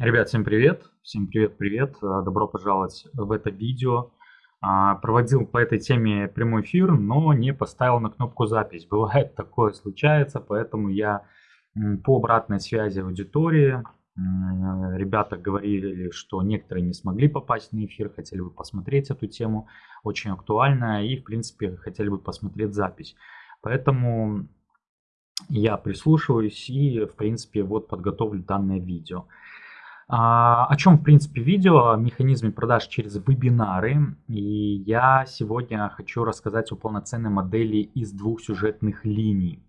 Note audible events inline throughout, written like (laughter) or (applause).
Ребят, всем привет! Всем привет-привет! А, добро пожаловать в это видео. А, проводил по этой теме прямой эфир, но не поставил на кнопку запись. Бывает (laughs) такое случается, поэтому я по обратной связи аудитории. Ребята говорили, что некоторые не смогли попасть на эфир, хотели бы посмотреть эту тему, очень актуальная, и в принципе хотели бы посмотреть запись. Поэтому я прислушиваюсь и в принципе вот подготовлю данное видео. А, о чем, в принципе, видео, о механизме продаж через вебинары. И я сегодня хочу рассказать о полноценной модели из двух сюжетных линий.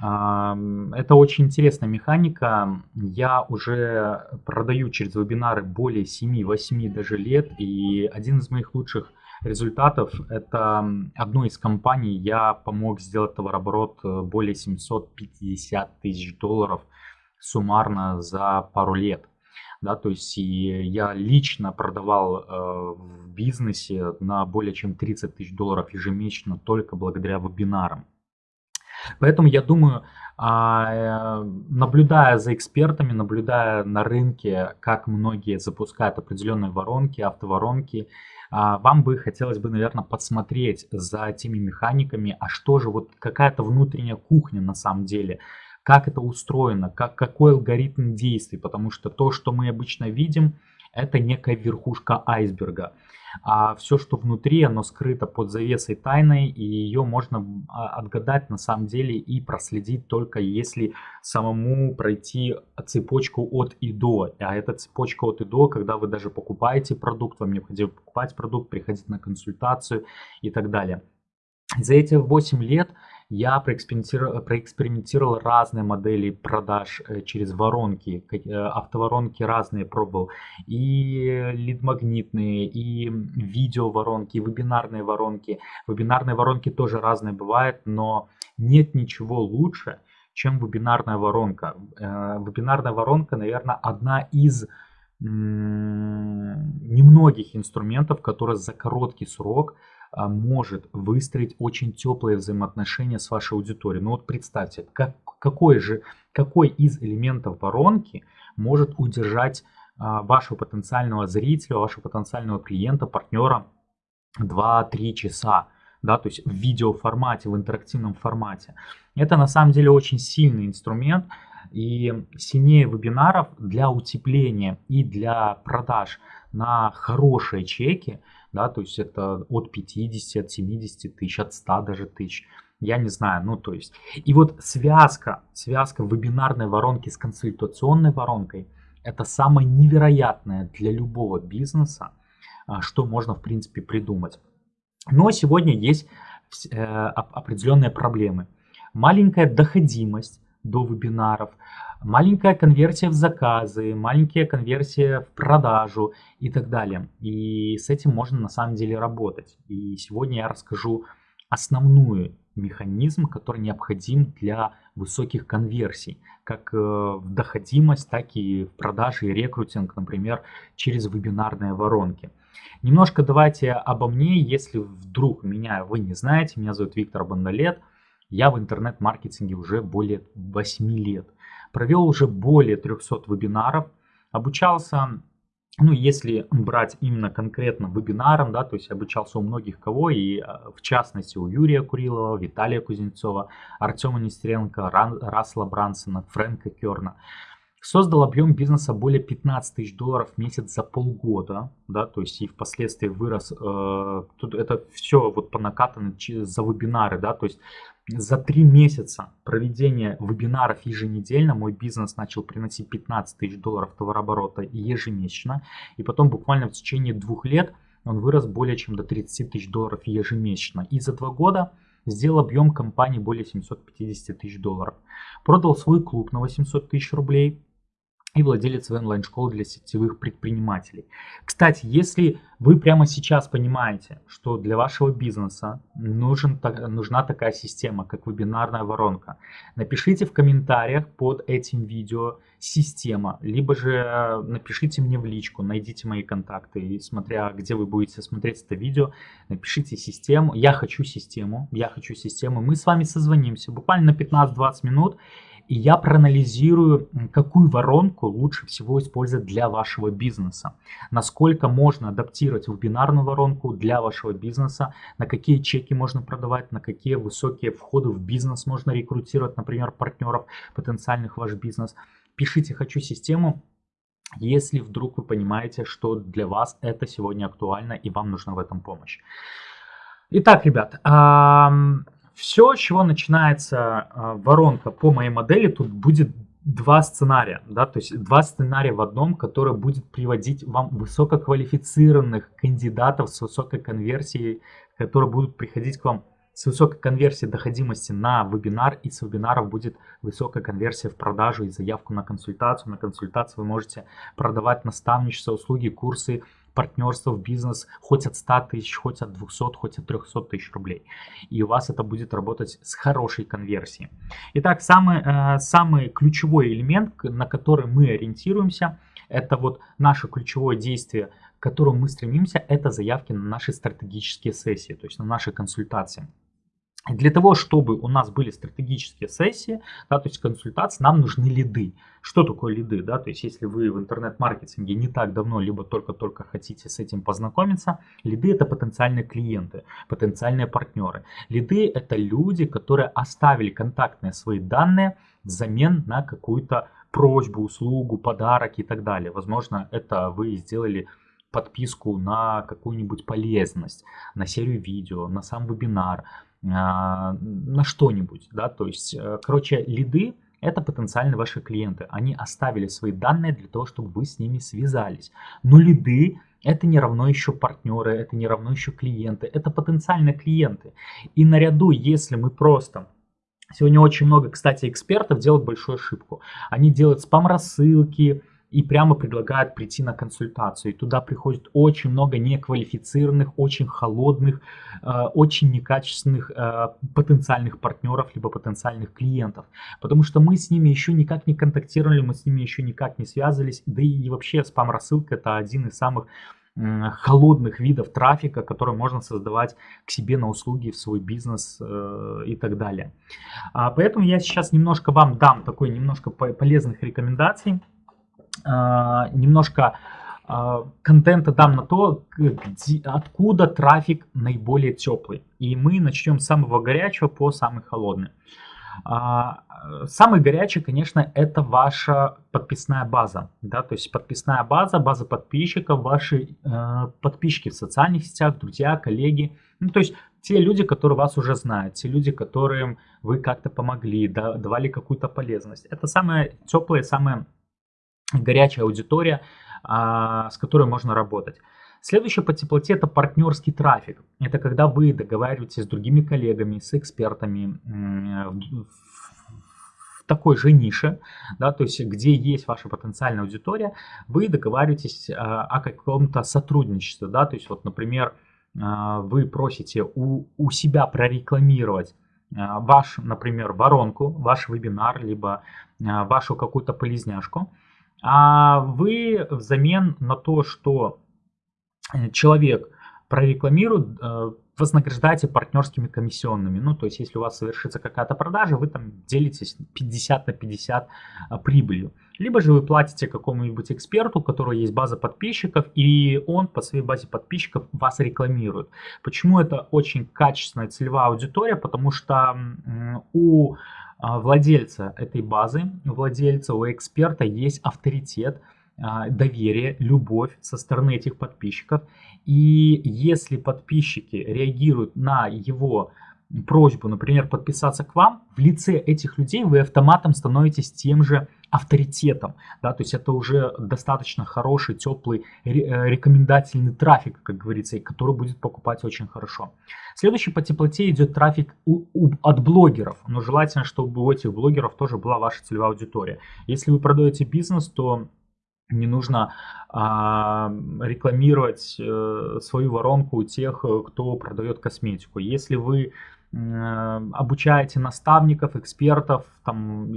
А, это очень интересная механика. Я уже продаю через вебинары более 7-8 даже лет. И один из моих лучших результатов это одной из компаний я помог сделать товарооборот э, более 750 тысяч долларов суммарно за пару лет да, то есть и я лично продавал э, в бизнесе на более чем 30 тысяч долларов ежемесячно только благодаря вебинарам. Поэтому я думаю, а, э, наблюдая за экспертами, наблюдая на рынке, как многие запускают определенные воронки, автоворонки, а, вам бы хотелось бы, наверное, подсмотреть за теми механиками, а что же, вот какая-то внутренняя кухня на самом деле, как это устроено, как, какой алгоритм действий, потому что то, что мы обычно видим, это некая верхушка айсберга. А все, что внутри, оно скрыто под завесой тайной, и ее можно а, отгадать на самом деле и проследить только если самому пройти цепочку от и до. А эта цепочка от и до, когда вы даже покупаете продукт, вам необходимо покупать продукт, приходить на консультацию и так далее. За эти 8 лет я проэкспериментировал, проэкспериментировал разные модели продаж э, через воронки, э, автоворонки разные пробовал, и лид-магнитные, и видео-воронки, и вебинарные воронки. Вебинарные воронки тоже разные бывают, но нет ничего лучше, чем вебинарная воронка. Э, вебинарная воронка, наверное, одна из немногих инструментов, которые за короткий срок может выстроить очень теплые взаимоотношения с вашей аудиторией. Ну вот представьте, как, какой же, какой из элементов воронки может удержать а, вашего потенциального зрителя, вашего потенциального клиента, партнера 2-3 часа. Да, то есть в видеоформате, в интерактивном формате. Это на самом деле очень сильный инструмент, и сильнее вебинаров для утепления и для продаж на хорошие чеки – да, то есть это от 50, от 70 тысяч, от 100 даже тысяч, я не знаю, ну то есть. И вот связка, связка вебинарной воронки с консультационной воронкой, это самое невероятное для любого бизнеса, а, что можно в принципе придумать. Но сегодня есть э, определенные проблемы. Маленькая доходимость до вебинаров, маленькая конверсия в заказы, маленькая конверсия в продажу и так далее. И с этим можно на самом деле работать. И сегодня я расскажу основную механизм, который необходим для высоких конверсий, как э, в доходимость, так и в продаже и рекрутинг, например, через вебинарные воронки. Немножко давайте обо мне, если вдруг меня вы не знаете, меня зовут Виктор Бандалет, я в интернет-маркетинге уже более 8 лет провел уже более 300 вебинаров, обучался, ну, если брать именно конкретно вебинаром, да, то есть обучался у многих кого, и а, в частности у Юрия Курилова, Виталия Кузнецова, Артема Нестеренко, Расла Брансона, Фрэнка Керна. Создал объем бизнеса более 15 тысяч долларов в месяц за полгода, да, то есть и впоследствии вырос, э, тут это все вот по накатанной за вебинары, да, то есть за три месяца проведения вебинаров еженедельно мой бизнес начал приносить 15 тысяч долларов товарооборота ежемесячно. И потом буквально в течение двух лет он вырос более чем до 30 тысяч долларов ежемесячно. И за два года сделал объем компании более 750 тысяч долларов. Продал свой клуб на 800 тысяч рублей и владелец онлайн-школы для сетевых предпринимателей. Кстати, если вы прямо сейчас понимаете, что для вашего бизнеса нужен, нужна такая система, как вебинарная воронка, напишите в комментариях под этим видео система, либо же э, напишите мне в личку, найдите мои контакты, и смотря где вы будете смотреть это видео, напишите систему, я хочу систему, я хочу систему, мы с вами созвонимся буквально на 15-20 минут, и я проанализирую, какую воронку лучше всего использовать для вашего бизнеса, насколько можно адаптировать вебинарную воронку для вашего бизнеса, на какие чеки можно продавать, на какие высокие входы в бизнес можно рекрутировать, например, партнеров потенциальных в ваш бизнес. Пишите «Хочу систему», если вдруг вы понимаете, что для вас это сегодня актуально и вам нужна в этом помощь. Итак, ребят, все, чего начинается а, воронка по моей модели, тут будет два сценария, да, то есть два сценария в одном, который будет приводить вам высококвалифицированных кандидатов с высокой конверсией, которые будут приходить к вам с высокой конверсией доходимости на вебинар, и с вебинаров будет высокая конверсия в продажу и заявку на консультацию. На консультацию вы можете продавать наставничество, услуги, курсы, партнерство в бизнес хоть от 100 тысяч, хоть от 200, хоть от 300 тысяч рублей. И у вас это будет работать с хорошей конверсией. Итак, самый, э, самый ключевой элемент, на который мы ориентируемся, это вот наше ключевое действие, к которому мы стремимся, это заявки на наши стратегические сессии, то есть на наши консультации. Для того, чтобы у нас были стратегические сессии, да, то есть консультации, нам нужны лиды. Что такое лиды? Да? То есть если вы в интернет-маркетинге не так давно, либо только-только хотите с этим познакомиться, лиды это потенциальные клиенты, потенциальные партнеры. Лиды это люди, которые оставили контактные свои данные взамен на какую-то просьбу, услугу, подарок и так далее. Возможно, это вы сделали подписку на какую-нибудь полезность, на серию видео, на сам вебинар, на что-нибудь, да, то есть, э, короче, лиды это потенциально ваши клиенты, они оставили свои данные для того, чтобы вы с ними связались, но лиды это не равно еще партнеры, это не равно еще клиенты, это потенциальные клиенты, и наряду, если мы просто Сегодня очень много, кстати, экспертов делают большую ошибку. Они делают спам-рассылки, и прямо предлагают прийти на консультацию. И туда приходит очень много неквалифицированных, очень холодных, э, очень некачественных э, потенциальных партнеров, либо потенциальных клиентов. Потому что мы с ними еще никак не контактировали, мы с ними еще никак не связывались. Да и вообще спам-рассылка это один из самых холодных видов трафика, который можно создавать к себе на услуги, в свой бизнес э, и так далее. А, поэтому я сейчас немножко вам дам такой немножко полезных рекомендаций немножко а, контента дам на то, где, откуда трафик наиболее теплый. И мы начнем с самого горячего по самый холодный. А, самый горячий, конечно, это ваша подписная база. Да? То есть подписная база, база подписчиков, ваши э, подписчики в социальных сетях, друзья, коллеги. Ну, то есть те люди, которые вас уже знают, те люди, которым вы как-то помогли, да, давали какую-то полезность. Это самое теплое, самое горячая аудитория, а, с которой можно работать. Следующее по теплоте это партнерский трафик. Это когда вы договариваетесь с другими коллегами, с экспертами в такой же нише, да, то есть где есть ваша потенциальная аудитория, вы договариваетесь а, о каком-то сотрудничестве. Да, то есть вот, например, а, вы просите у, у себя прорекламировать ваш, например, воронку, ваш вебинар, либо вашу какую-то полезняшку а вы взамен на то, что э, человек прорекламирует, э, вознаграждаете партнерскими комиссионными. Ну, то есть, если у вас совершится какая-то продажа, вы там делитесь 50 на 50 а, прибылью. Либо же вы платите какому-нибудь эксперту, у которого есть база подписчиков, и он по своей базе подписчиков вас рекламирует. Почему это очень качественная целевая аудитория? Потому что у владельца этой базы, владельца, у эксперта есть авторитет, а, доверие, любовь со стороны этих подписчиков. И если подписчики реагируют на его просьбу, например, подписаться к вам, в лице этих людей вы автоматом становитесь тем же авторитетом. Да? То есть это уже достаточно хороший, теплый, э, рекомендательный трафик, как говорится, который будет покупать очень хорошо. Следующий по теплоте идет трафик у, у, от блогеров. Но желательно, чтобы у этих блогеров тоже была ваша целевая аудитория. Если вы продаете бизнес, то не нужно а, рекламировать э, свою воронку у тех, кто продает косметику. Если вы Э, обучаете наставников, экспертов, там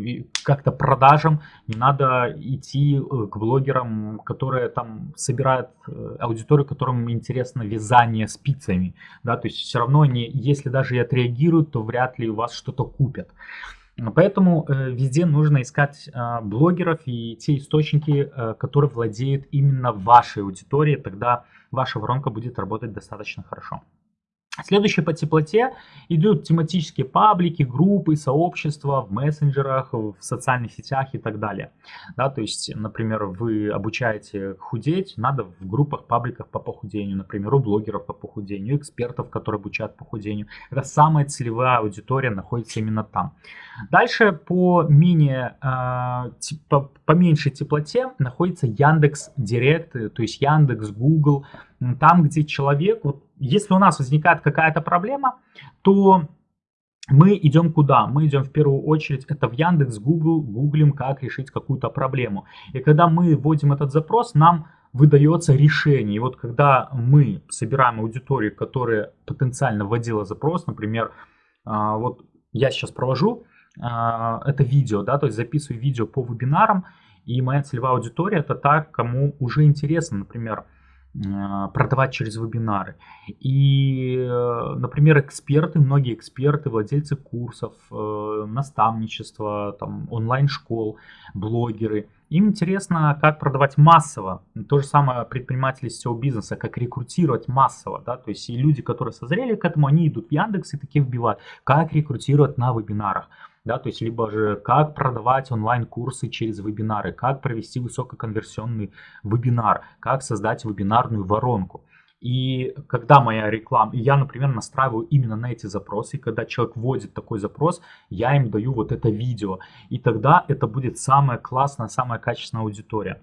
как-то продажам, не надо идти э, к блогерам, которые там собирают э, аудиторию, которым интересно вязание спицами, да, то есть все равно они, если даже и отреагируют, то вряд ли у вас что-то купят. Поэтому э, везде нужно искать э, блогеров и те источники, э, которые владеют именно вашей аудиторией, тогда ваша воронка будет работать достаточно хорошо. Следующее по теплоте идут тематические паблики, группы, сообщества в мессенджерах, в социальных сетях и так далее. Да, то есть, например, вы обучаете худеть, надо в группах, пабликах по похудению, например, у блогеров по похудению, экспертов, которые обучают похудению. Это самая целевая аудитория находится именно там. Дальше по менее, э, по, по меньшей теплоте находится Яндекс Директ, то есть Яндекс, Google, там, где человек, вот, если у нас возникает какая-то проблема, то мы идем куда? Мы идем в первую очередь, это в Яндекс, Google, гуглим, как решить какую-то проблему. И когда мы вводим этот запрос, нам выдается решение. И вот когда мы собираем аудиторию, которая потенциально вводила запрос, например, а, вот я сейчас провожу а, это видео, да, то есть записываю видео по вебинарам, и моя целевая аудитория это та, кому уже интересно, например, продавать через вебинары. И, э, например, эксперты, многие эксперты, владельцы курсов, э, наставничества, там, онлайн-школ, блогеры, им интересно, как продавать массово. То же самое предприниматели сетевого бизнеса, как рекрутировать массово. Да? То есть и люди, которые созрели к этому, они идут в Яндекс и такие вбивают, как рекрутировать на вебинарах да, то есть либо же как продавать онлайн-курсы через вебинары, как провести высококонверсионный вебинар, как создать вебинарную воронку. И когда моя реклама, я, например, настраиваю именно на эти запросы, когда человек вводит такой запрос, я им даю вот это видео, и тогда это будет самая классная, самая качественная аудитория.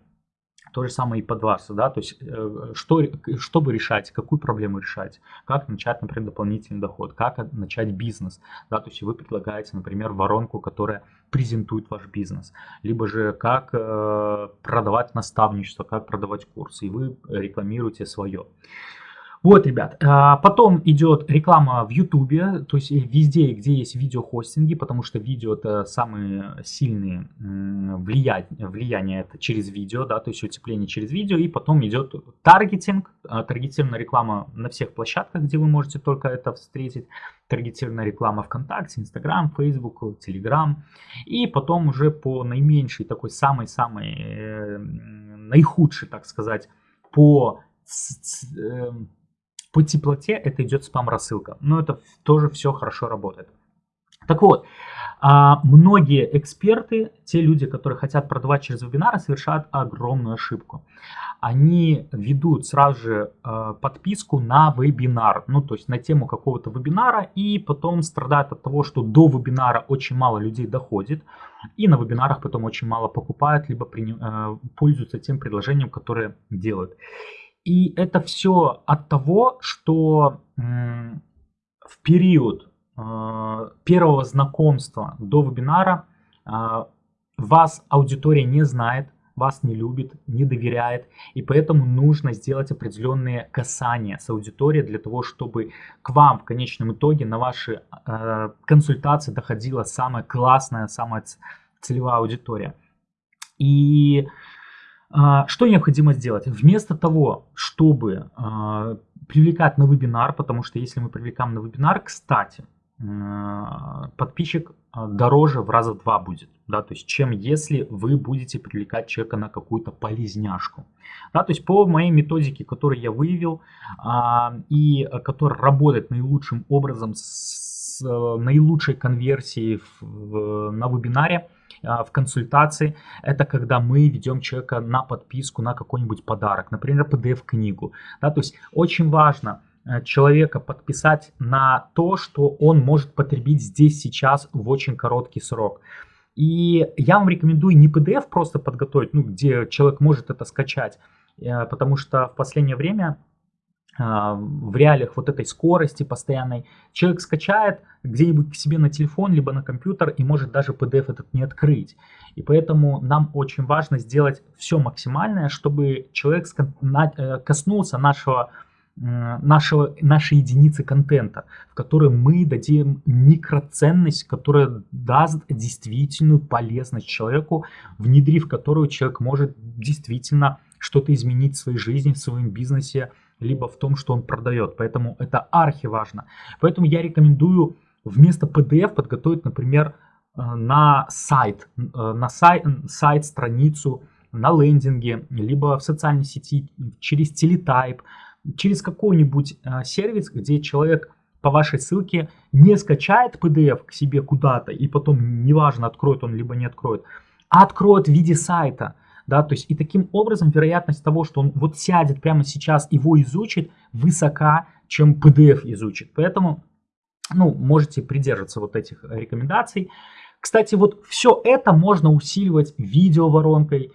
То же самое и под вас, да, то есть э, что, что вы решаете, какую проблему решать, как начать, например, дополнительный доход, как начать бизнес, да, то есть вы предлагаете, например, воронку, которая презентует ваш бизнес, либо же как э, продавать наставничество, как продавать курсы, и вы рекламируете свое. Вот, ребят, а, потом идет реклама в Ютубе, то есть везде, где есть видеохостинги, потому что видео это самые сильные влияния, влияние это через видео, да, то есть утепление через видео, и потом идет таргетинг, а, таргетированная реклама на всех площадках, где вы можете только это встретить, таргетированная реклама ВКонтакте, Инстаграм, Фейсбук, Телеграм, и потом уже по наименьшей, такой самой-самой, э, наихудшей, так сказать, по эм, по теплоте это идет спам-рассылка. Но это тоже все хорошо работает. Так вот, а, многие эксперты, те люди, которые хотят продавать через вебинары, совершают огромную ошибку. Они ведут сразу же а, подписку на вебинар, ну то есть на тему какого-то вебинара, и потом страдают от того, что до вебинара очень мало людей доходит, и на вебинарах потом очень мало покупают, либо а, пользуются тем предложением, которое делают. И это все от того, что в период первого знакомства до вебинара а, вас аудитория не знает, вас не любит, не доверяет, и поэтому нужно сделать определенные касания с аудиторией для того, чтобы к вам в конечном итоге на ваши э, консультации доходила самая классная, самая целевая аудитория. И что необходимо сделать? Вместо того, чтобы привлекать на вебинар, потому что если мы привлекаем на вебинар, кстати, подписчик дороже в раза два будет, да, то есть чем если вы будете привлекать человека на какую-то полезняшку. Да, то есть по моей методике, которую я выявил и которая работает наилучшим образом с наилучшей конверсией в, в, на вебинаре, а, в консультации, это когда мы ведем человека на подписку на какой-нибудь подарок, например, PDF-книгу. Да, то есть очень важно э, человека подписать на то, что он может потребить здесь, сейчас, в очень короткий срок. И я вам рекомендую не PDF просто подготовить, ну, где человек может это скачать, э, потому что в последнее время а, в реалиях вот этой скорости постоянной, человек скачает где-нибудь к себе на телефон, либо на компьютер и может даже PDF этот не открыть. И поэтому нам очень важно сделать все максимальное, чтобы человек э, коснулся нашего, нашего, нашей единицы контента, в которой мы дадим микроценность, которая даст действительную полезность человеку, внедрив которую человек может действительно что-то изменить в своей жизни, в своем бизнесе, либо в том, что он продает. Поэтому это архи важно. Поэтому я рекомендую вместо PDF подготовить, например, на сайт, на сайт, сайт, страницу, на лендинге, либо в социальной сети, через телетайп, через какой-нибудь сервис, где человек по вашей ссылке не скачает PDF к себе куда-то и потом неважно откроет он либо не откроет, а откроет в виде сайта. Да, то есть и таким образом вероятность того, что он вот сядет прямо сейчас, его изучит, высока, чем PDF изучит. Поэтому, ну, можете придерживаться вот этих рекомендаций. Кстати, вот все это можно усиливать видеоворонкой,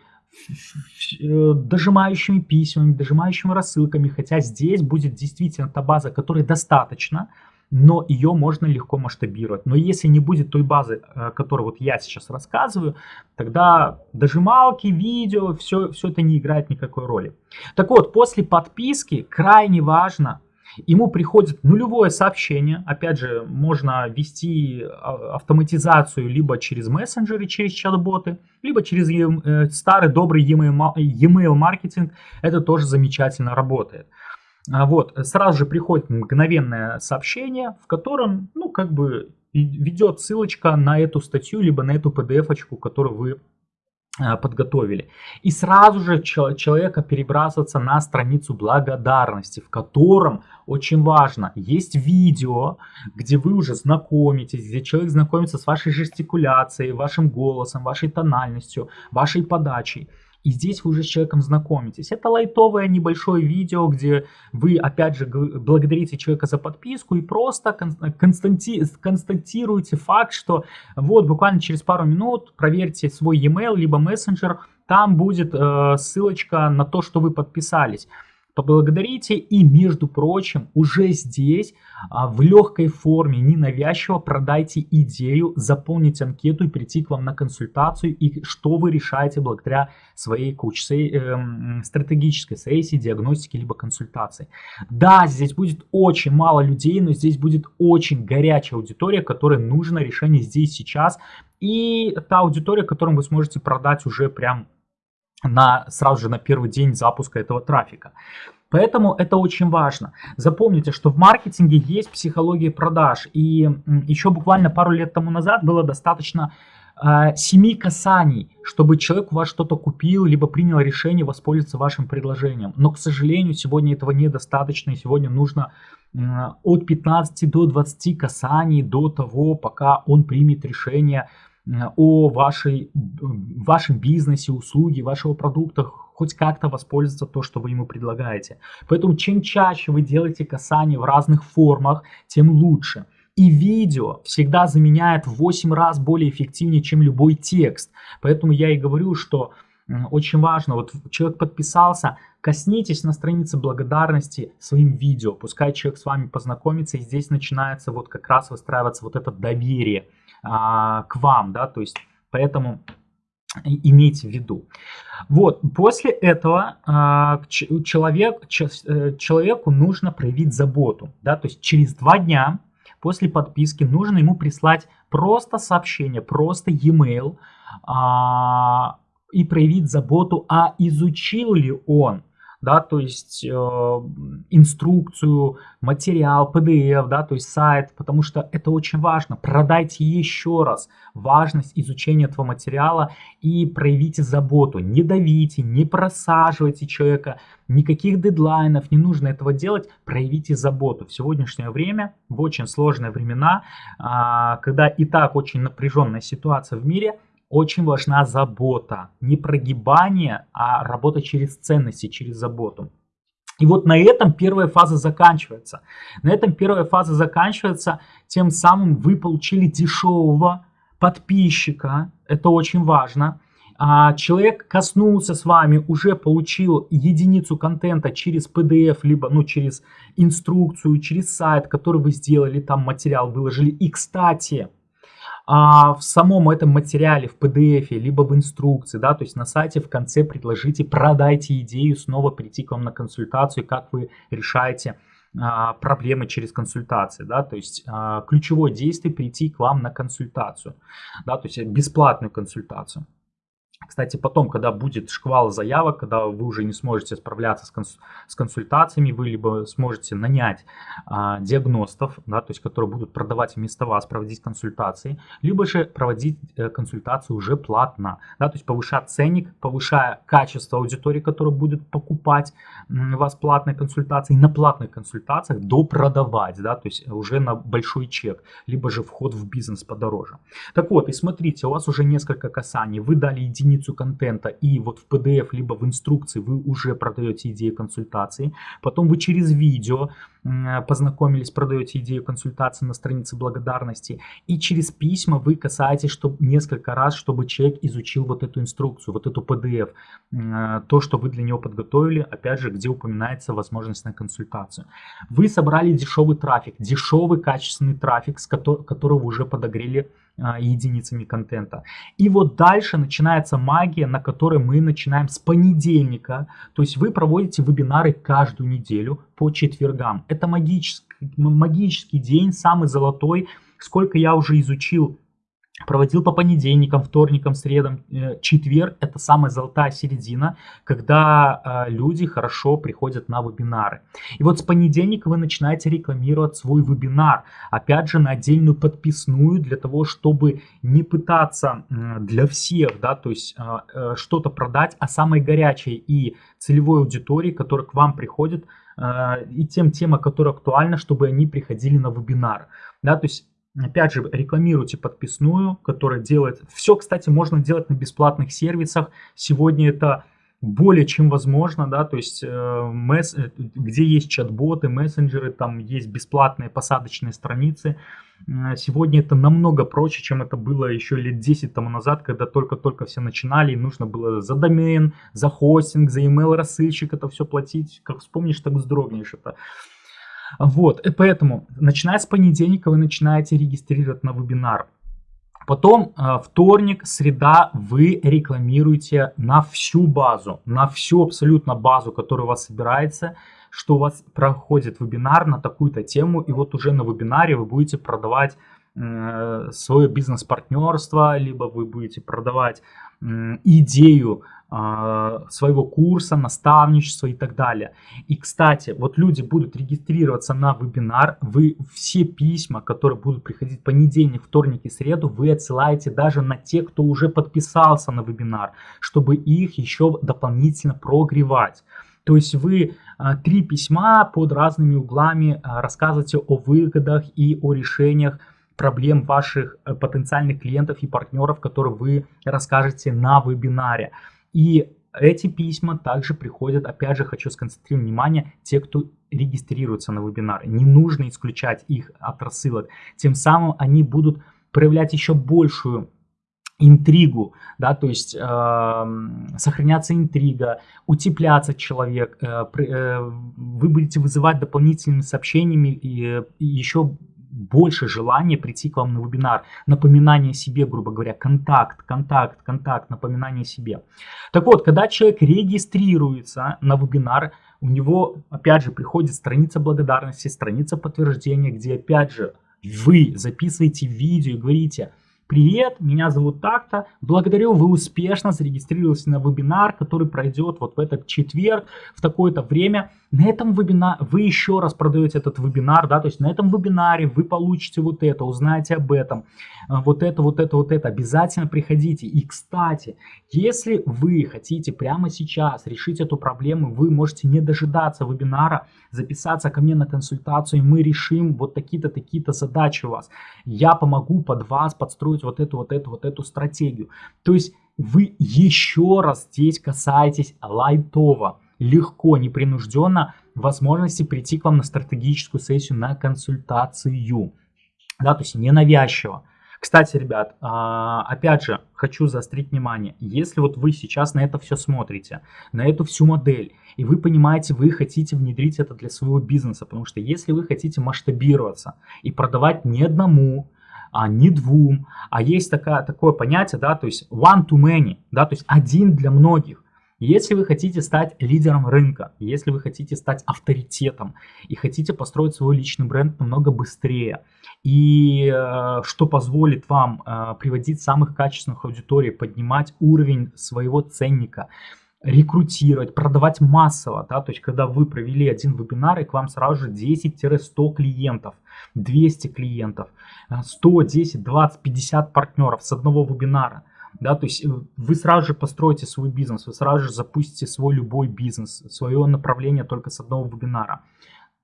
дожимающими письмами, дожимающими рассылками, хотя здесь будет действительно та база, которой достаточно, но ее можно легко масштабировать. Но если не будет той базы, о которой вот я сейчас рассказываю, тогда дожималки, видео, все, все это не играет никакой роли. Так вот, после подписки крайне важно – Ему приходит нулевое сообщение, опять же, можно вести а, автоматизацию либо через мессенджеры, через чат-боты, либо через э, старый добрый e-mail маркетинг, это тоже замечательно работает. А вот, сразу же приходит мгновенное сообщение, в котором, ну, как бы ведет ссылочка на эту статью, либо на эту PDF-очку, которую вы подготовили. И сразу же человека перебрасываться на страницу благодарности, в котором очень важно, есть видео, где вы уже знакомитесь, где человек знакомится с вашей жестикуляцией, вашим голосом, вашей тональностью, вашей подачей. И здесь вы уже с человеком знакомитесь. Это лайтовое небольшое видео, где вы, опять же, благодарите человека за подписку и просто константи констатируете факт, что вот буквально через пару минут проверьте свой e-mail, либо мессенджер, там будет э, ссылочка на то, что вы подписались поблагодарите. И, между прочим, уже здесь а, в легкой форме, ненавязчиво продайте идею, заполнить анкету и прийти к вам на консультацию. И что вы решаете благодаря своей куче э, стратегической сессии, диагностики либо консультации. Да, здесь будет очень мало людей, но здесь будет очень горячая аудитория, которой нужно решение здесь сейчас. И та аудитория, которым вы сможете продать уже прям на, сразу же на первый день запуска этого трафика. Поэтому это очень важно. Запомните, что в маркетинге есть психология продаж. И еще буквально пару лет тому назад было достаточно э, семи касаний, чтобы человек у вас что-то купил, либо принял решение воспользоваться вашим предложением. Но, к сожалению, сегодня этого недостаточно. И сегодня нужно э, от 15 до 20 касаний до того, пока он примет решение о вашей, вашем бизнесе, услуге, вашего продукта, хоть как-то воспользоваться то, что вы ему предлагаете. Поэтому чем чаще вы делаете касание в разных формах, тем лучше. И видео всегда заменяет в 8 раз более эффективнее, чем любой текст. Поэтому я и говорю, что очень важно, вот человек подписался, коснитесь на странице благодарности своим видео, пускай человек с вами познакомится, и здесь начинается вот как раз выстраиваться вот это доверие а, к вам, да, то есть поэтому имейте в виду. Вот, после этого а, человек, э, человеку нужно проявить заботу, да, то есть через два дня после подписки нужно ему прислать просто сообщение, просто e-mail а, и проявить заботу, а изучил ли он да, то есть э, инструкцию, материал, PDF, да, то есть сайт, потому что это очень важно. Продайте еще раз важность изучения этого материала и проявите заботу. Не давите, не просаживайте человека, никаких дедлайнов, не нужно этого делать, проявите заботу. В сегодняшнее время, в очень сложные времена, э, когда и так очень напряженная ситуация в мире – очень важна забота. Не прогибание, а работа через ценности, через заботу. И вот на этом первая фаза заканчивается. На этом первая фаза заканчивается, тем самым вы получили дешевого подписчика, это очень важно. А человек коснулся с вами, уже получил единицу контента через PDF, либо ну, через инструкцию, через сайт, который вы сделали, там материал выложили. И, кстати, а в самом этом материале, в PDF, либо в инструкции, да, то есть на сайте в конце предложите, продайте идею, снова прийти к вам на консультацию, как вы решаете а, проблемы через консультации, да, то есть а, ключевое действие прийти к вам на консультацию, да, то есть бесплатную консультацию. Кстати, потом, когда будет шквал заявок, когда вы уже не сможете справляться с, конс с консультациями, вы либо сможете нанять а, диагностов, да, то есть которые будут продавать вместо вас, проводить консультации, либо же проводить э, консультации уже платно, да, то есть повышать ценник, повышая качество аудитории, которая будет покупать у вас платные консультации, на платных консультациях допродавать, да, то есть уже на большой чек, либо же вход в бизнес подороже. Так вот, и смотрите, у вас уже несколько касаний, вы дали единицу единицу контента и вот в PDF либо в инструкции вы уже продаете идею консультации. Потом вы через видео познакомились, продаете идею консультации на странице благодарности. И через письма вы касаетесь чтобы, несколько раз, чтобы человек изучил вот эту инструкцию, вот эту PDF. То, что вы для него подготовили, опять же, где упоминается возможность на консультацию. Вы собрали дешевый трафик, дешевый качественный трафик, с которого, который вы уже подогрели единицами контента. И вот дальше начинается магия, на которой мы начинаем с понедельника. То есть вы проводите вебинары каждую неделю по четвергам. Это магический, магический день, самый золотой. Сколько я уже изучил проводил по понедельникам, вторникам, средам, э, четверг – это самая золотая середина, когда э, люди хорошо приходят на вебинары. И вот с понедельника вы начинаете рекламировать свой вебинар, опять же на отдельную подписную, для того, чтобы не пытаться для всех, да, то есть э, что-то продать, а самой горячей и целевой аудитории, которая к вам приходит, и тем тема, которая актуальна, чтобы они приходили на вебинар. Да, то есть Опять же, рекламируйте подписную, которая делает... Все, кстати, можно делать на бесплатных сервисах. Сегодня это более чем возможно, да, то есть э, месс, э, где есть чат-боты, мессенджеры, там есть бесплатные посадочные страницы. Э, сегодня это намного проще, чем это было еще лет 10 тому назад, когда только-только все начинали, и нужно было за домен, за хостинг, за email рассылщик это все платить. Как вспомнишь, так вздрогнешь это. Вот, и поэтому, начиная с понедельника, вы начинаете регистрировать на вебинар. Потом э, вторник, среда вы рекламируете на всю базу, на всю абсолютно базу, которая у вас собирается, что у вас проходит вебинар на такую-то тему, и вот уже на вебинаре вы будете продавать э, свое бизнес-партнерство, либо вы будете продавать идею своего курса, наставничества и так далее. И, кстати, вот люди будут регистрироваться на вебинар, вы все письма, которые будут приходить понедельник, вторник и среду, вы отсылаете даже на те, кто уже подписался на вебинар, чтобы их еще дополнительно прогревать. То есть вы а, три письма под разными углами а, рассказываете о выгодах и о решениях проблем ваших э, потенциальных клиентов и партнеров, которые вы расскажете на вебинаре. И эти письма также приходят, опять же, хочу сконцентрировать внимание, те, кто регистрируется на вебинары. Не нужно исключать их от рассылок. Тем самым они будут проявлять еще большую интригу, да, то есть э, сохраняться интрига, утепляться человек, э, э, вы будете вызывать дополнительными сообщениями и, и еще больше желания прийти к вам на вебинар, напоминание себе, грубо говоря, контакт, контакт, контакт, напоминание себе. Так вот, когда человек регистрируется на вебинар, у него, опять же, приходит страница благодарности, страница подтверждения, где, опять же, вы записываете видео и говорите – Привет, меня зовут так-то. Благодарю, вы успешно зарегистрировались на вебинар, который пройдет вот в этот четверг в такое-то время. На этом вебинаре вы еще раз продаете этот вебинар, да, то есть на этом вебинаре вы получите вот это, узнаете об этом, а, вот это, вот это, вот это. Обязательно приходите. И, кстати, если вы хотите прямо сейчас решить эту проблему, вы можете не дожидаться вебинара, записаться ко мне на консультацию, и мы решим вот такие-то, такие-то задачи у вас. Я помогу под вас подстроить вот эту, вот эту, вот эту стратегию. То есть вы еще раз здесь касаетесь лайтово, легко, непринужденно возможности прийти к вам на стратегическую сессию, на консультацию. Да, то есть ненавязчиво. Кстати, ребят, а, опять же, хочу заострить внимание. Если вот вы сейчас на это все смотрите, на эту всю модель, и вы понимаете, вы хотите внедрить это для своего бизнеса, потому что если вы хотите масштабироваться и продавать не одному, а не двум, а есть такая, такое понятие, да, то есть one to many, да, то есть один для многих. Если вы хотите стать лидером рынка, если вы хотите стать авторитетом и хотите построить свой личный бренд намного быстрее, и э, что позволит вам э, приводить самых качественных аудиторий, поднимать уровень своего ценника, рекрутировать, продавать массово, да, то есть когда вы провели один вебинар и к вам сразу же 10-100 клиентов, 200 клиентов, 100, 10, 20, 50 партнеров с одного вебинара, да, то есть э, вы сразу же построите свой бизнес, вы сразу же запустите свой любой бизнес, свое направление только с одного вебинара.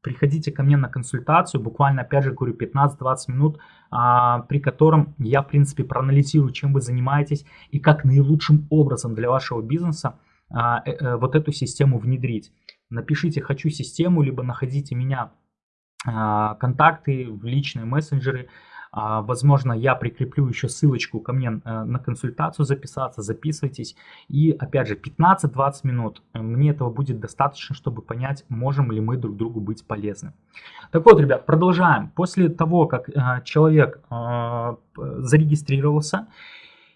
Приходите ко мне на консультацию, буквально, опять же, говорю, 15-20 минут, а, при котором я, в принципе, проанализирую, чем вы занимаетесь и как наилучшим образом для вашего бизнеса а, э, э, вот эту систему внедрить. Напишите «хочу систему», либо находите меня а, контакты в личные мессенджеры. А, возможно, я прикреплю еще ссылочку ко мне э, на консультацию записаться, записывайтесь. И опять же, 15-20 минут. Мне этого будет достаточно, чтобы понять, можем ли мы друг другу быть полезны. Так вот, ребят, продолжаем. После того, как человек зарегистрировался,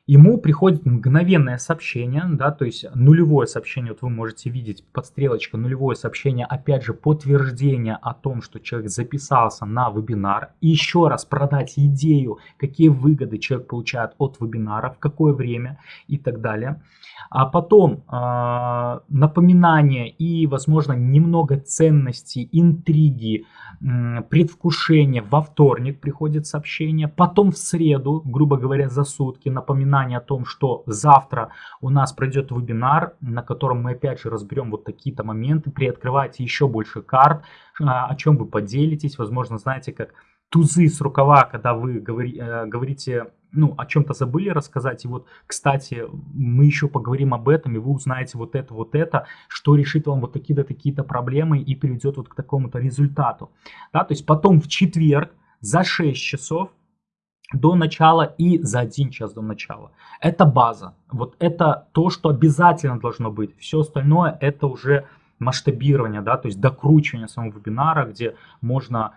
ему приходит мгновенное сообщение, да, то есть нулевое сообщение, вот вы можете видеть под стрелочкой нулевое сообщение, опять же подтверждение о том, что человек записался на вебинар, и еще раз продать идею, какие выгоды человек получает от вебинара, в какое время и так далее. А потом э, напоминание и, возможно, немного ценности, интриги, э, предвкушения. Во вторник приходит сообщение, потом в среду, грубо говоря, за сутки, напоминание о том, что завтра у нас пройдет вебинар, на котором мы опять же разберем вот такие-то моменты, приоткрывайте еще больше карт, э, о чем вы поделитесь, возможно, знаете, как тузы с рукава, когда вы говори, э, говорите ну, о чем-то забыли рассказать. И вот, кстати, мы еще поговорим об этом, и вы узнаете вот это, вот это, что решит вам вот такие-то, такие-то проблемы и приведет вот к такому-то результату. Да, то есть потом в четверг за 6 часов до начала и за 1 час до начала. Это база. Вот это то, что обязательно должно быть. Все остальное это уже масштабирование, да, то есть докручивание самого вебинара, где можно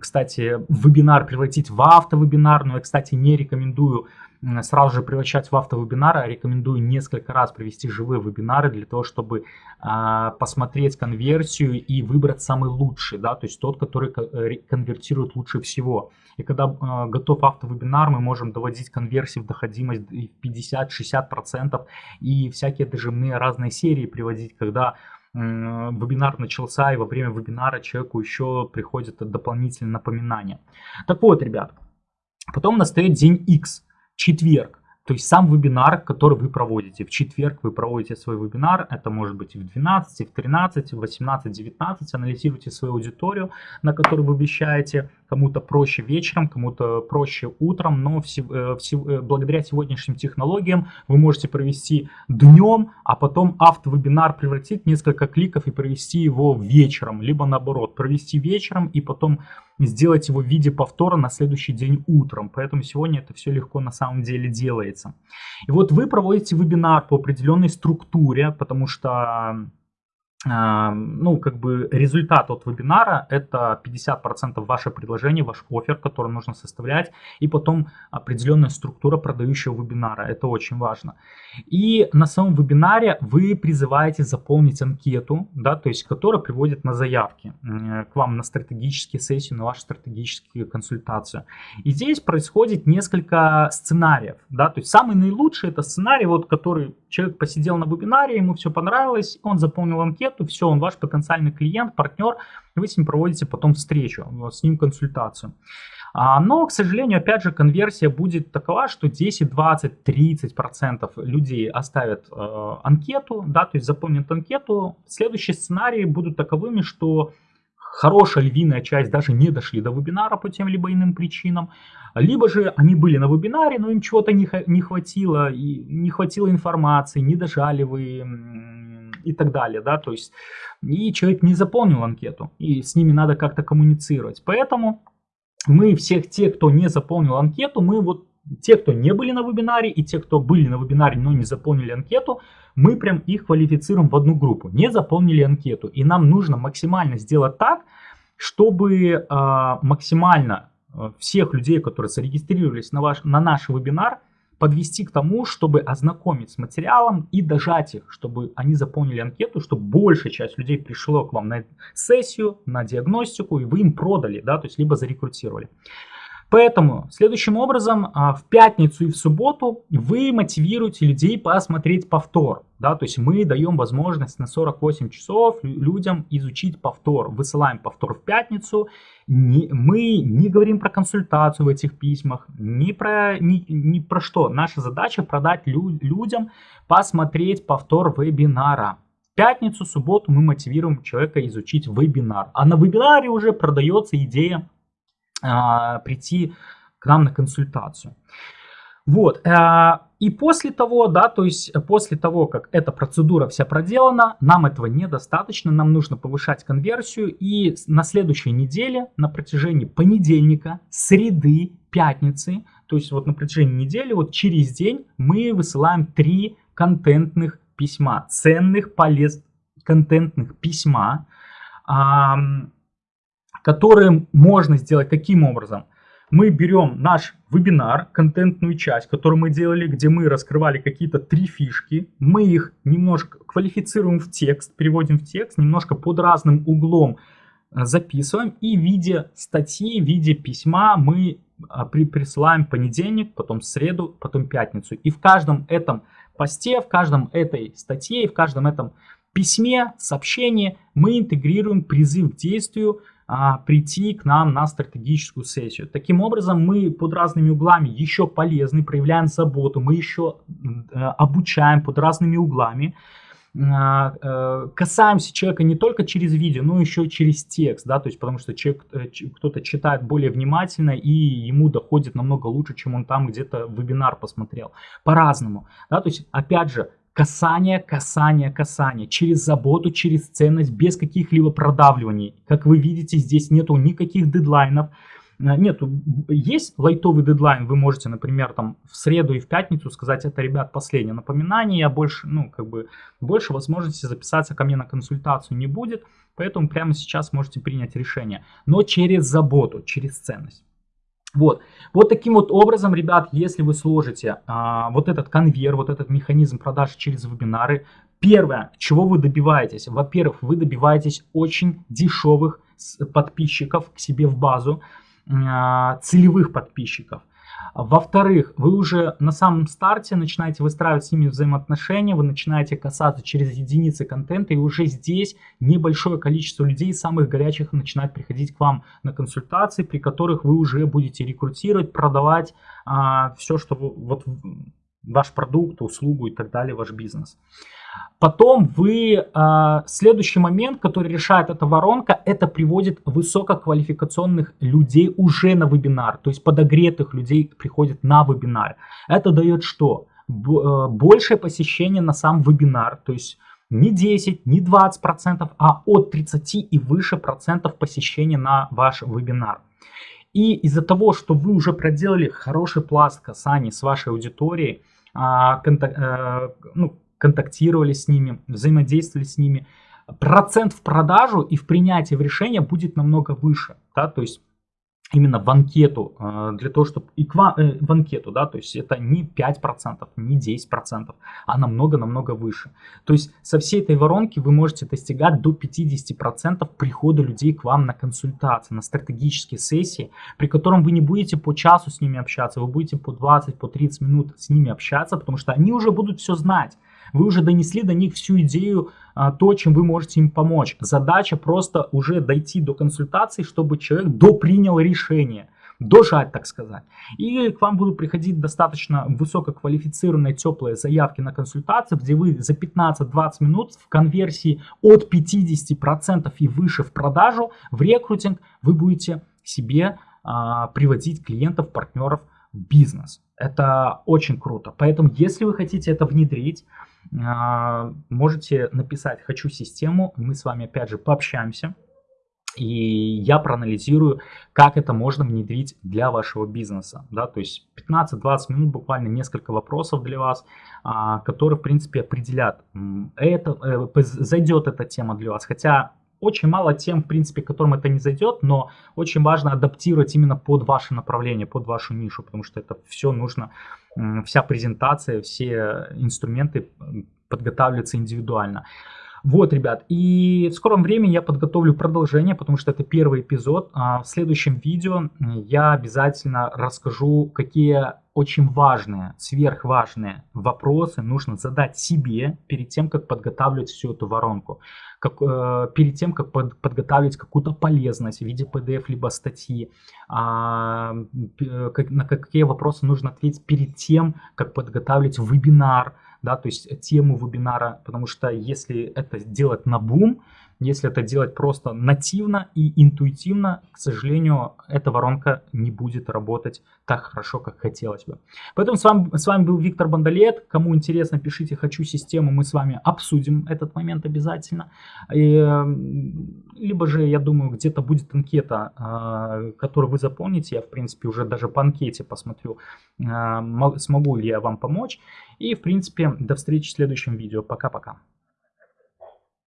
кстати, вебинар превратить в автовебинар, но я, кстати, не рекомендую сразу же превращать в автовебинары, а рекомендую несколько раз провести живые вебинары для того, чтобы а, посмотреть конверсию и выбрать самый лучший, да, то есть тот, который э, конвертирует лучше всего. И когда а, готов автовебинар, мы можем доводить конверсии в доходимость в 50-60% и всякие дожимные разные серии приводить, когда вебинар начался, и во время вебинара человеку еще приходят дополнительные напоминания. Так вот, ребят, потом настает день X, четверг. То есть сам вебинар, который вы проводите. В четверг вы проводите свой вебинар. Это может быть и в 12, и в 13, в 18, 19. Анализируйте свою аудиторию, на которую вы вещаете. Кому-то проще вечером, кому-то проще утром. Но все, э, все, э, благодаря сегодняшним технологиям вы можете провести днем, а потом автовебинар превратить несколько кликов и провести его вечером. Либо наоборот, провести вечером и потом сделать его в виде повтора на следующий день утром. Поэтому сегодня это все легко на самом деле делается. И вот вы проводите вебинар по определенной структуре, потому что ну, как бы результат от вебинара это 50% ваше предложение, ваш офер, который нужно составлять, и потом определенная структура продающего вебинара. Это очень важно. И на самом вебинаре вы призываете заполнить анкету, да, то есть, которая приводит на заявки к вам на стратегические сессии, на ваши стратегические консультации. И здесь происходит несколько сценариев, да, то есть самый наилучший это сценарий, вот, который человек посидел на вебинаре, ему все понравилось, он заполнил анкету, все, он ваш потенциальный клиент, партнер, вы с ним проводите потом встречу, с ним консультацию. А, но, к сожалению, опять же, конверсия будет такова, что 10, 20, 30 процентов людей оставят э, анкету, да, то есть заполнят анкету. Следующие сценарии будут таковыми, что хорошая львиная часть даже не дошли до вебинара по тем либо иным причинам, либо же они были на вебинаре, но им чего-то не, не хватило, и не хватило информации, не дожали вы и так далее, да, то есть и человек не заполнил анкету, и с ними надо как-то коммуницировать. Поэтому мы всех тех, кто не заполнил анкету, мы вот те, кто не были на вебинаре, и те, кто были на вебинаре, но не заполнили анкету, мы прям их квалифицируем в одну группу. Не заполнили анкету. И нам нужно максимально сделать так, чтобы э, максимально э, всех людей, которые зарегистрировались на, ваш, на наш вебинар, подвести к тому, чтобы ознакомить с материалом и дожать их, чтобы они заполнили анкету, чтобы большая часть людей пришло к вам на сессию, на диагностику, и вы им продали, да, то есть либо зарекрутировали. Поэтому следующим образом а, в пятницу и в субботу вы мотивируете людей посмотреть повтор. Да, то есть мы даем возможность на 48 часов людям изучить повтор. Высылаем повтор в пятницу. Не, мы не говорим про консультацию в этих письмах, ни про, ни, ни про что. Наша задача продать лю, людям посмотреть повтор вебинара. В пятницу, субботу мы мотивируем человека изучить вебинар. А на вебинаре уже продается идея прийти к нам на консультацию. Вот, а, и после того, да, то есть после того, как эта процедура вся проделана, нам этого недостаточно, нам нужно повышать конверсию, и на следующей неделе, на протяжении понедельника, среды, пятницы, то есть вот на протяжении недели, вот через день мы высылаем три контентных письма, ценных, полезных контентных письма, которые можно сделать каким образом? Мы берем наш вебинар, контентную часть, которую мы делали, где мы раскрывали какие-то три фишки, мы их немножко квалифицируем в текст, переводим в текст, немножко под разным углом э, записываем и в виде статьи, в виде письма мы а, при, присылаем понедельник, потом среду, потом пятницу. И в каждом этом посте, в каждом этой статье, в каждом этом письме, сообщении мы интегрируем призыв к действию, а, прийти к нам на стратегическую сессию. Таким образом, мы под разными углами еще полезны, проявляем заботу, мы еще э, обучаем под разными углами, а, э, касаемся человека не только через видео, но еще через текст, да, то есть потому что э, кто-то читает более внимательно и ему доходит намного лучше, чем он там где-то вебинар посмотрел. По-разному, да, то есть опять же, Касание, касание, касание. Через заботу, через ценность, без каких-либо продавливаний. Как вы видите, здесь нету никаких дедлайнов. Э, нет, есть лайтовый дедлайн, вы можете, например, там в среду и в пятницу сказать, это, ребят, последнее напоминание, я больше, ну, как бы, больше возможности записаться ко мне на консультацию не будет, поэтому прямо сейчас можете принять решение, но через заботу, через ценность. Вот. вот таким вот образом, ребят, если вы сложите а, вот этот конвейер, вот этот механизм продаж через вебинары, первое, чего вы добиваетесь, во-первых, вы добиваетесь очень дешевых подписчиков к себе в базу, а, целевых подписчиков. Во-вторых, вы уже на самом старте начинаете выстраивать с ними взаимоотношения, вы начинаете касаться через единицы контента, и уже здесь небольшое количество людей, самых горячих, начинает приходить к вам на консультации, при которых вы уже будете рекрутировать, продавать а, все, что вы, вот ваш продукт, услугу и так далее, ваш бизнес. Потом вы, э, следующий момент, который решает эта воронка, это приводит высококвалификационных людей уже на вебинар, то есть подогретых людей приходят на вебинар. Это дает что? Э, большее посещение на сам вебинар, то есть не 10, не 20 процентов, а от 30 и выше процентов посещения на ваш вебинар. И из-за того, что вы уже проделали хороший пласт касаний с вашей аудиторией, а, контак, э, ну, контактировали с ними, взаимодействовали с ними, процент в продажу и в принятии в решение будет намного выше. Да? То есть именно в анкету, э, для того, чтобы и к вам, э, в анкету, да, то есть это не 5%, не 10%, а намного-намного выше. То есть со всей этой воронки вы можете достигать до 50% прихода людей к вам на консультации, на стратегические сессии, при котором вы не будете по часу с ними общаться, вы будете по 20, по 30 минут с ними общаться, потому что они уже будут все знать. Вы уже донесли до них всю идею, а, то, чем вы можете им помочь. Задача просто уже дойти до консультации, чтобы человек допринял решение дожать, так сказать. И к вам будут приходить достаточно высококвалифицированные теплые заявки на консультацию, где вы за 15-20 минут в конверсии от 50% и выше в продажу, в рекрутинг, вы будете себе а, приводить клиентов, партнеров в бизнес. Это очень круто. Поэтому, если вы хотите это внедрить, можете написать «хочу систему», мы с вами опять же пообщаемся. И я проанализирую, как это можно внедрить для вашего бизнеса. Да? То есть 15-20 минут, буквально несколько вопросов для вас, а, которые, в принципе, определят, это, э, зайдет эта тема для вас. Хотя очень мало тем, в принципе, которым это не зайдет, но очень важно адаптировать именно под ваше направление, под вашу нишу, потому что это все нужно, вся презентация, все инструменты подготавливаются индивидуально. Вот, ребят, и в скором времени я подготовлю продолжение, потому что это первый эпизод. А в следующем видео я обязательно расскажу, какие очень важные, сверхважные вопросы нужно задать себе перед тем, как подготавливать всю эту воронку. Как, э, перед тем, как под, подготавливать какую-то полезность в виде PDF либо статьи. А, как, на какие вопросы нужно ответить перед тем, как подготавливать вебинар да, то есть тему вебинара, потому что если это делать на бум, если это делать просто нативно и интуитивно, к сожалению, эта воронка не будет работать так хорошо, как хотелось бы. Поэтому с вами, с вами был Виктор Бондолет. Кому интересно, пишите «Хочу систему», мы с вами обсудим этот момент обязательно. И, эм, либо же, я думаю, где-то будет анкета, а, которую вы заполните. Я, в принципе, уже даже по анкете посмотрю, а, смогу ли я вам помочь. И, в принципе, до встречи в следующем видео. Пока-пока.